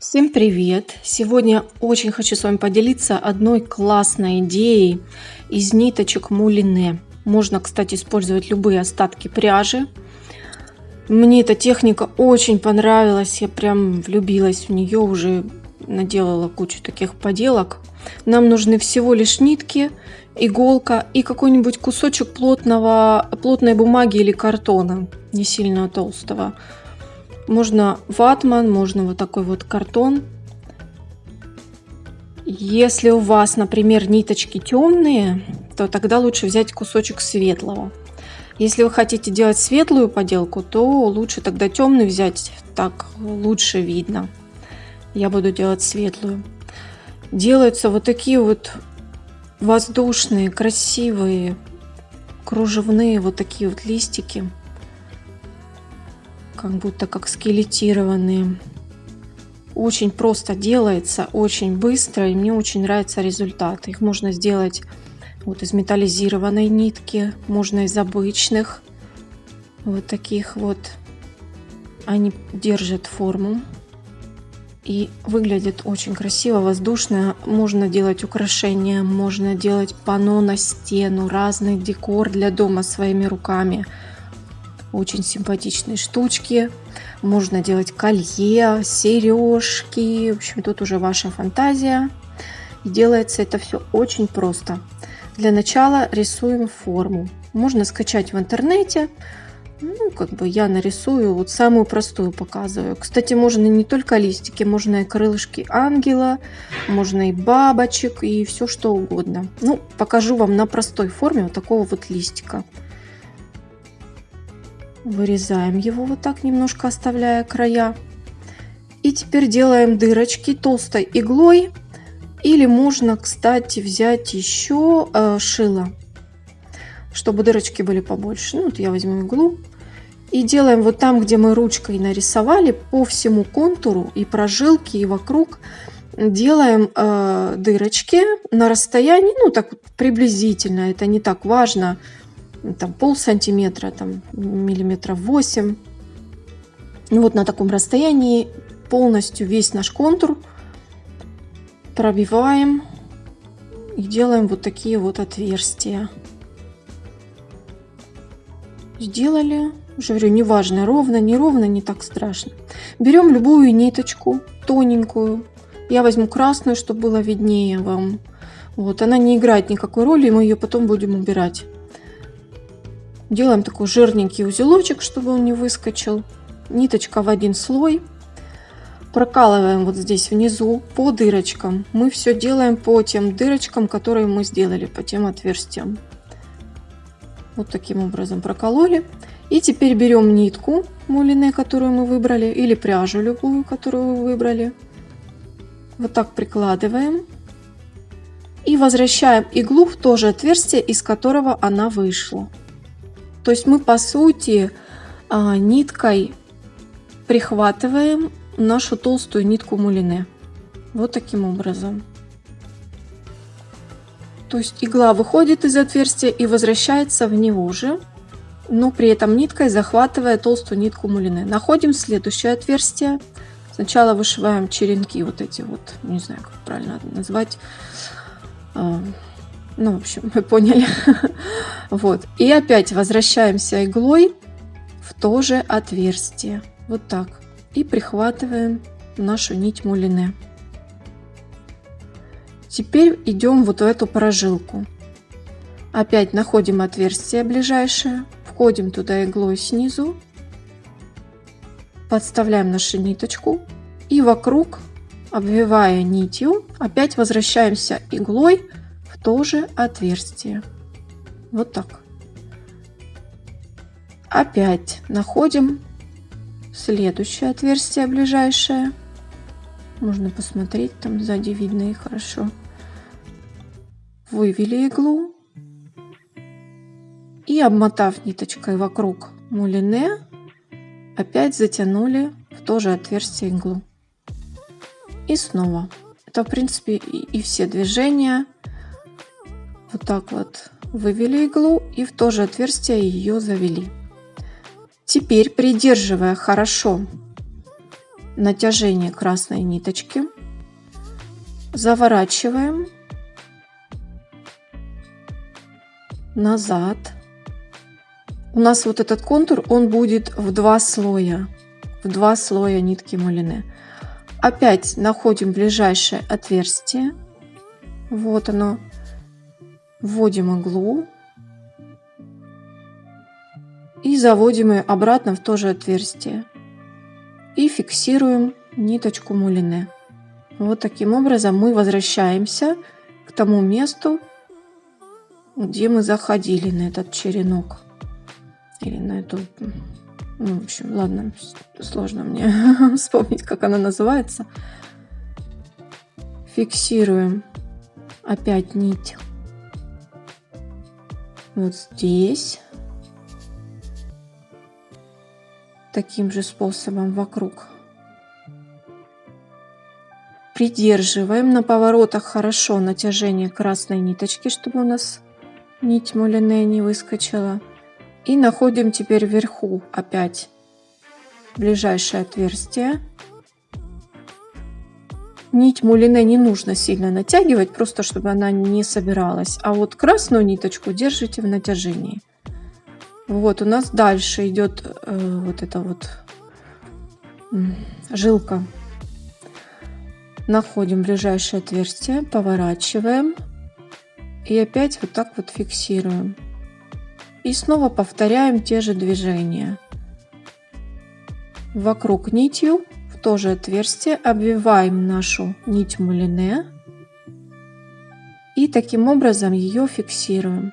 Всем привет! Сегодня очень хочу с вами поделиться одной классной идеей из ниточек мулине. Можно, кстати, использовать любые остатки пряжи. Мне эта техника очень понравилась, я прям влюбилась в нее, уже наделала кучу таких поделок. Нам нужны всего лишь нитки, иголка и какой-нибудь кусочек плотного, плотной бумаги или картона, не сильно толстого. Можно ватман, можно вот такой вот картон. Если у вас, например, ниточки темные, то тогда лучше взять кусочек светлого. Если вы хотите делать светлую поделку, то лучше тогда темный взять, так лучше видно. Я буду делать светлую. Делаются вот такие вот воздушные, красивые, кружевные вот такие вот листики как будто как скелетированные. Очень просто делается, очень быстро, и мне очень нравится результат. Их можно сделать вот из металлизированной нитки, можно из обычных. Вот таких вот. Они держат форму и выглядит очень красиво, воздушно. Можно делать украшения, можно делать пано на стену, разный декор для дома своими руками. Очень симпатичные штучки. Можно делать колье, сережки. В общем, тут уже ваша фантазия. И делается это все очень просто. Для начала рисуем форму. Можно скачать в интернете. Ну, как бы я нарисую, вот самую простую показываю. Кстати, можно не только листики, можно и крылышки ангела, можно и бабочек, и все что угодно. Ну, покажу вам на простой форме вот такого вот листика. Вырезаем его вот так, немножко оставляя края. И теперь делаем дырочки толстой иглой. Или можно, кстати, взять еще э, шило, чтобы дырочки были побольше. Ну, вот я возьму иглу. И делаем вот там, где мы ручкой нарисовали, по всему контуру и прожилки, и вокруг делаем э, дырочки на расстоянии, ну так приблизительно, это не так важно, там пол сантиметра, там миллиметров 8. Ну вот на таком расстоянии полностью весь наш контур пробиваем и делаем вот такие вот отверстия. Сделали. Уже говорю, неважно, ровно, неровно, не так страшно. Берем любую ниточку, тоненькую. Я возьму красную, чтобы было виднее вам. Вот, она не играет никакой роли, мы ее потом будем убирать. Делаем такой жирненький узелочек, чтобы он не выскочил. Ниточка в один слой. Прокалываем вот здесь внизу по дырочкам. Мы все делаем по тем дырочкам, которые мы сделали, по тем отверстиям. Вот таким образом прокололи. И теперь берем нитку мулине, которую мы выбрали, или пряжу любую, которую вы выбрали. Вот так прикладываем. И возвращаем иглу в то же отверстие, из которого она вышла. То есть мы по сути а, ниткой прихватываем нашу толстую нитку мулине. Вот таким образом. То есть игла выходит из отверстия и возвращается в него же, но при этом ниткой захватывая толстую нитку мулине. Находим следующее отверстие. Сначала вышиваем черенки вот эти вот, не знаю, как правильно назвать, а, ну, в общем, вы поняли. Вот. И опять возвращаемся иглой в то же отверстие. Вот так. И прихватываем нашу нить мулине. Теперь идем вот в эту прожилку. Опять находим отверстие ближайшее, входим туда иглой снизу, подставляем нашу ниточку и вокруг, обвивая нитью, опять возвращаемся иглой тоже отверстие. Вот так. Опять находим следующее отверстие ближайшее. Можно посмотреть, там сзади видно и хорошо. Вывели иглу. И обмотав ниточкой вокруг мулине, опять затянули в то же отверстие иглу. И снова. Это, в принципе, и, и все движения вот так вот вывели иглу и в то же отверстие ее завели. Теперь, придерживая хорошо натяжение красной ниточки, заворачиваем назад. У нас вот этот контур, он будет в два слоя, в два слоя нитки мулине. Опять находим ближайшее отверстие. Вот оно. Вводим иглу. И заводим ее обратно в то же отверстие. И фиксируем ниточку мулине. Вот таким образом мы возвращаемся к тому месту, где мы заходили на этот черенок. Или на эту ну, в общем, ладно, сложно мне вспомнить, как она называется. Фиксируем опять нить вот здесь. Таким же способом вокруг. Придерживаем на поворотах хорошо натяжение красной ниточки, чтобы у нас нить мулине не выскочила. И находим теперь вверху опять ближайшее отверстие. Нить мулине не нужно сильно натягивать, просто чтобы она не собиралась. А вот красную ниточку держите в натяжении. Вот у нас дальше идет э, вот эта вот жилка. Находим ближайшее отверстие, поворачиваем и опять вот так вот фиксируем. И снова повторяем те же движения. Вокруг нитью в то же отверстие обвиваем нашу нить мулине и таким образом ее фиксируем.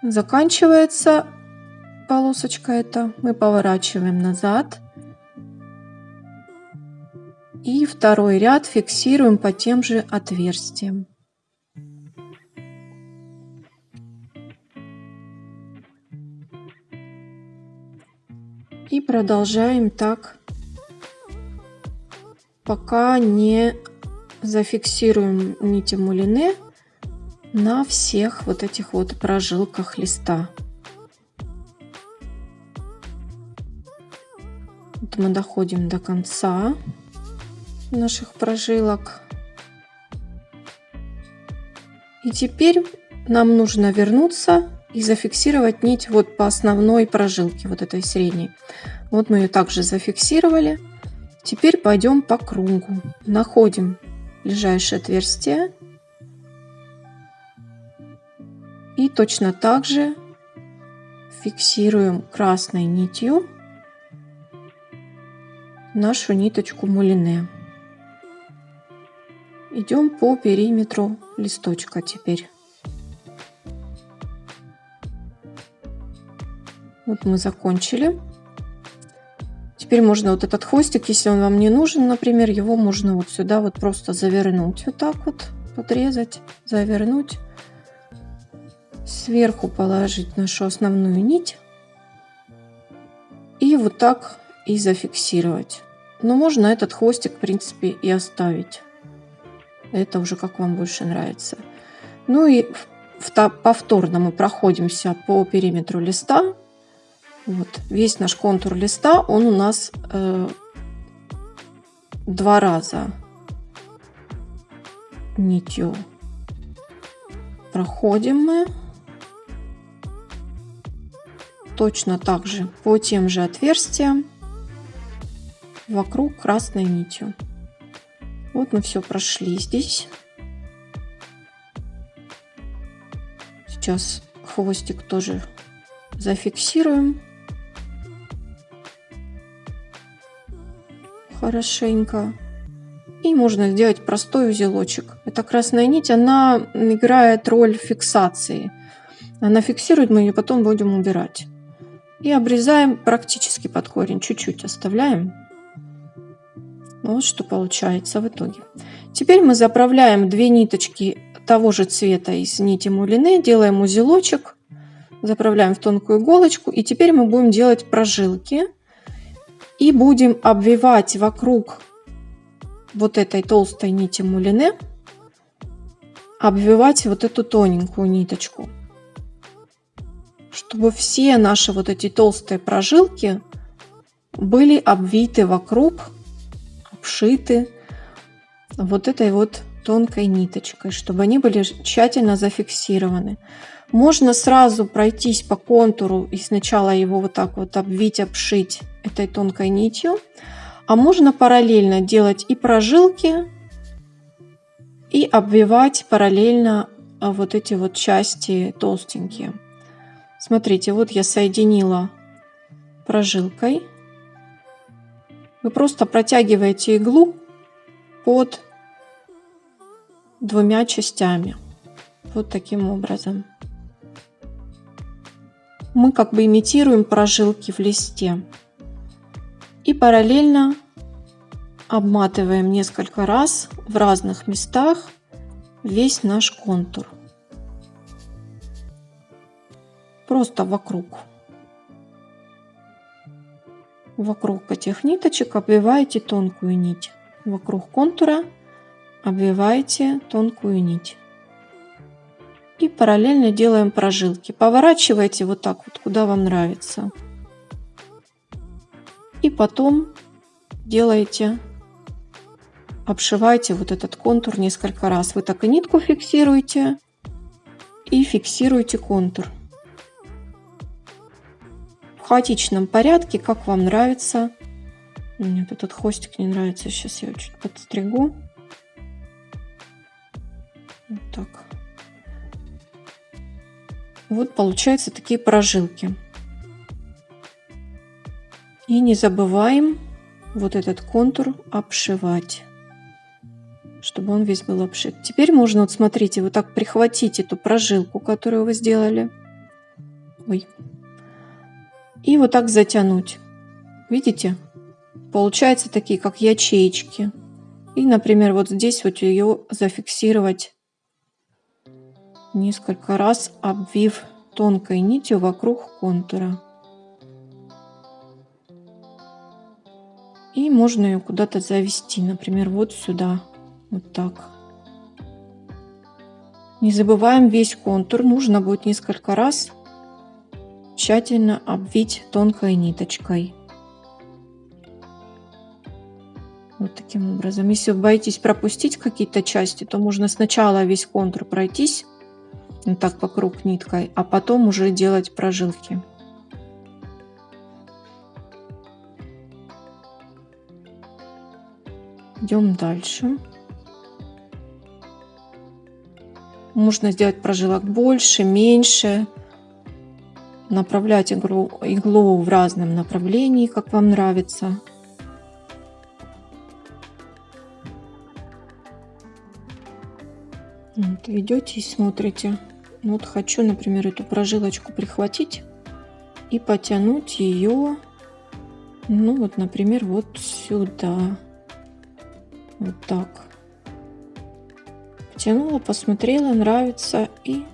Заканчивается полосочка эта, мы поворачиваем назад и второй ряд фиксируем по тем же отверстиям. Продолжаем так, пока не зафиксируем нити мулине на всех вот этих вот прожилках листа. Вот мы доходим до конца наших прожилок. И теперь нам нужно вернуться и зафиксировать нить вот по основной прожилке, вот этой средней. Вот мы ее также зафиксировали. Теперь пойдем по кругу. Находим ближайшее отверстие. И точно так же фиксируем красной нитью нашу ниточку мулине. Идем по периметру листочка теперь. Вот мы закончили. Теперь можно вот этот хвостик, если он вам не нужен, например, его можно вот сюда вот просто завернуть. Вот так вот подрезать, завернуть. Сверху положить нашу основную нить. И вот так и зафиксировать. Но можно этот хвостик, в принципе, и оставить. Это уже как вам больше нравится. Ну и повторно мы проходимся по периметру листа. Вот, весь наш контур листа, он у нас э, два раза нитью проходим мы. Точно так же по тем же отверстиям вокруг красной нитью. Вот мы все прошли здесь. Сейчас хвостик тоже зафиксируем. Хорошенько. И можно сделать простой узелочек. Эта красная нить, она играет роль фиксации. Она фиксирует, мы ее потом будем убирать. И обрезаем практически под корень, чуть-чуть оставляем. Вот что получается в итоге. Теперь мы заправляем две ниточки того же цвета из нити мулине, делаем узелочек, заправляем в тонкую иголочку. И теперь мы будем делать прожилки и будем обвивать вокруг вот этой толстой нити мулине, обвивать вот эту тоненькую ниточку, чтобы все наши вот эти толстые прожилки были обвиты вокруг, обшиты вот этой вот тонкой ниточкой, чтобы они были тщательно зафиксированы. Можно сразу пройтись по контуру и сначала его вот так вот обвить, обшить этой тонкой нитью. А можно параллельно делать и прожилки, и обвивать параллельно а, вот эти вот части толстенькие. Смотрите, вот я соединила прожилкой. Вы просто протягиваете иглу под двумя частями. Вот таким образом. Мы как бы имитируем прожилки в листе. И параллельно обматываем несколько раз в разных местах весь наш контур. Просто вокруг. Вокруг этих ниточек обвиваете тонкую нить. Вокруг контура обвиваете тонкую нить. И параллельно делаем прожилки. Поворачивайте вот так вот, куда вам нравится. И потом делаете, обшиваете вот этот контур несколько раз. Вы так и нитку фиксируете и фиксируете контур. В хаотичном порядке, как вам нравится. Мне этот хвостик не нравится. Сейчас я его чуть подстригу. Вот так. Вот получаются такие прожилки. И не забываем вот этот контур обшивать, чтобы он весь был обшит. Теперь можно, вот смотрите, вот так прихватить эту прожилку, которую вы сделали. Ой. И вот так затянуть. Видите? Получаются такие, как ячеечки. И, например, вот здесь вот ее зафиксировать несколько раз обвив тонкой нитью вокруг контура. И можно ее куда-то завести, например, вот сюда, вот так. Не забываем весь контур, нужно будет несколько раз тщательно обвить тонкой ниточкой. Вот таким образом. Если вы боитесь пропустить какие-то части, то можно сначала весь контур пройтись, вот так вокруг ниткой, а потом уже делать прожилки. Идем дальше. Можно сделать прожилок больше, меньше. Направлять иглу, иглу в разном направлении, как вам нравится. Вот, ведете и смотрите. Вот хочу, например, эту прожилочку прихватить и потянуть ее, ну вот, например, вот сюда. Вот так. Потянула, посмотрела, нравится и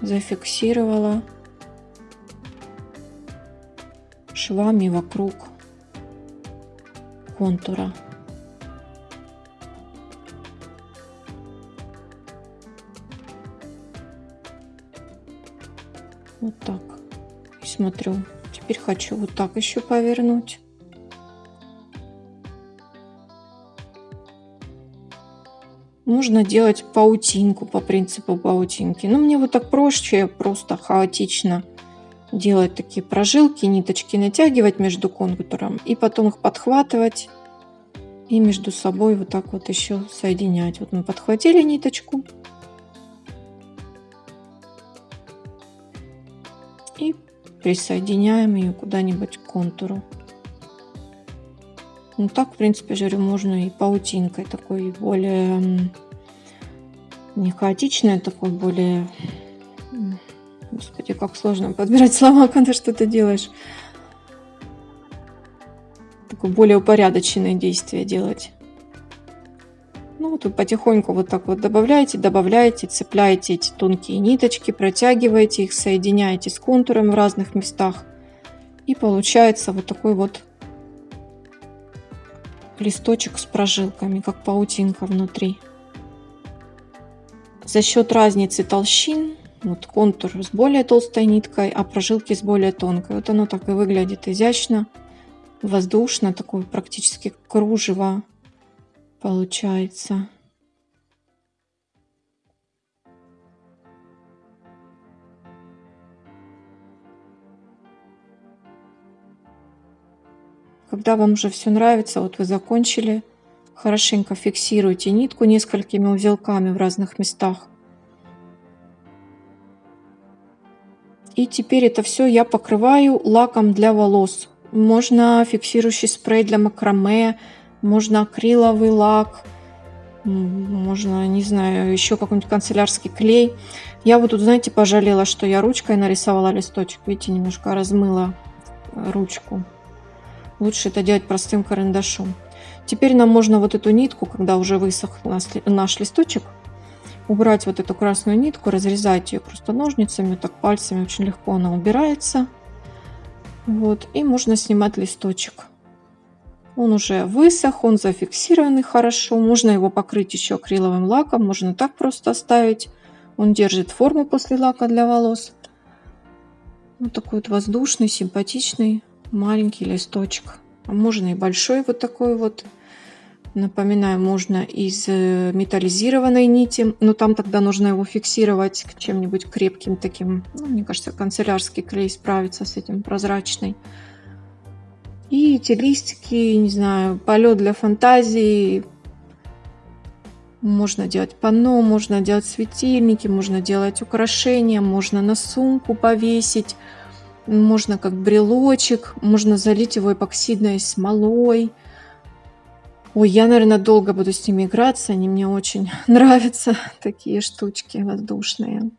зафиксировала швами вокруг контура. Вот так. И смотрю. Теперь хочу вот так еще повернуть. Можно делать паутинку по принципу паутинки. Но мне вот так проще, просто хаотично делать такие прожилки, ниточки натягивать между контуром и потом их подхватывать и между собой вот так вот еще соединять. Вот мы подхватили ниточку, и присоединяем ее куда-нибудь к контуру. Ну так, в принципе, жарю можно и паутинкой такой более не хаотичной, а такой более... Господи, как сложно подбирать слова, когда что-то делаешь. Такое более упорядоченное действие делать. Ну, вы потихоньку вот так вот добавляете, добавляете, цепляете эти тонкие ниточки, протягиваете их, соединяете с контуром в разных местах. И получается вот такой вот листочек с прожилками, как паутинка внутри. За счет разницы толщин, вот контур с более толстой ниткой, а прожилки с более тонкой. Вот оно так и выглядит изящно, воздушно, такое практически кружево получается. Когда вам уже все нравится, вот вы закончили, хорошенько фиксируйте нитку несколькими узелками в разных местах. И теперь это все я покрываю лаком для волос. Можно фиксирующий спрей для макраме, можно акриловый лак, можно, не знаю, еще какой-нибудь канцелярский клей. Я вот тут, знаете, пожалела, что я ручкой нарисовала листочек. Видите, немножко размыла ручку. Лучше это делать простым карандашом. Теперь нам можно вот эту нитку, когда уже высох наш листочек, убрать вот эту красную нитку, разрезать ее просто ножницами, так пальцами очень легко она убирается. Вот, и можно снимать листочек. Он уже высох, он зафиксированный хорошо. Можно его покрыть еще акриловым лаком, можно так просто оставить. Он держит форму после лака для волос. Вот такой вот воздушный, симпатичный маленький листочек. А можно и большой вот такой вот. Напоминаю, можно из э, металлизированной нити, но там тогда нужно его фиксировать к чем-нибудь крепким таким. Ну, мне кажется, канцелярский клей справится с этим прозрачный. И эти листики, не знаю, полет для фантазии. Можно делать панно, можно делать светильники, можно делать украшения, можно на сумку повесить, можно как брелочек, можно залить его эпоксидной смолой. Ой, я, наверное, долго буду с ними играться. Они мне очень нравятся, такие штучки воздушные.